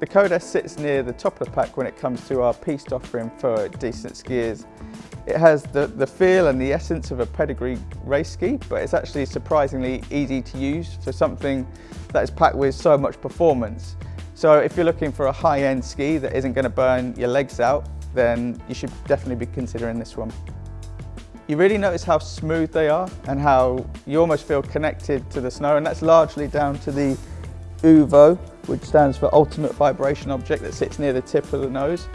The Code S sits near the top of the pack when it comes to our piste offering for decent skiers. It has the, the feel and the essence of a pedigree race ski, but it's actually surprisingly easy to use for something that is packed with so much performance. So if you're looking for a high-end ski that isn't going to burn your legs out, then you should definitely be considering this one. You really notice how smooth they are and how you almost feel connected to the snow and that's largely down to the UVO, which stands for Ultimate Vibration Object that sits near the tip of the nose.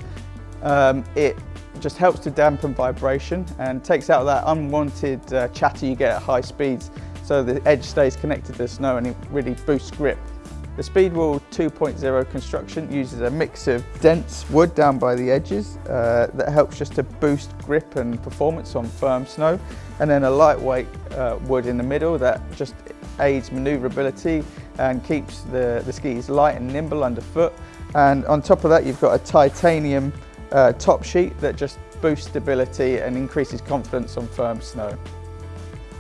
Um, it just helps to dampen vibration and takes out that unwanted uh, chatter you get at high speeds so the edge stays connected to the snow and it really boosts grip. The Speedwall 2.0 construction uses a mix of dense wood down by the edges uh, that helps just to boost grip and performance on firm snow and then a lightweight uh, wood in the middle that just aids manoeuvrability and keeps the, the skis light and nimble underfoot and on top of that you've got a titanium uh, top sheet that just boosts stability and increases confidence on firm snow.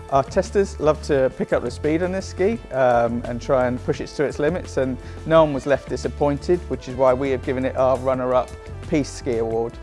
Our testers love to pick up the speed on this ski um, and try and push it to its limits and no one was left disappointed, which is why we have given it our runner-up Piste Ski Award.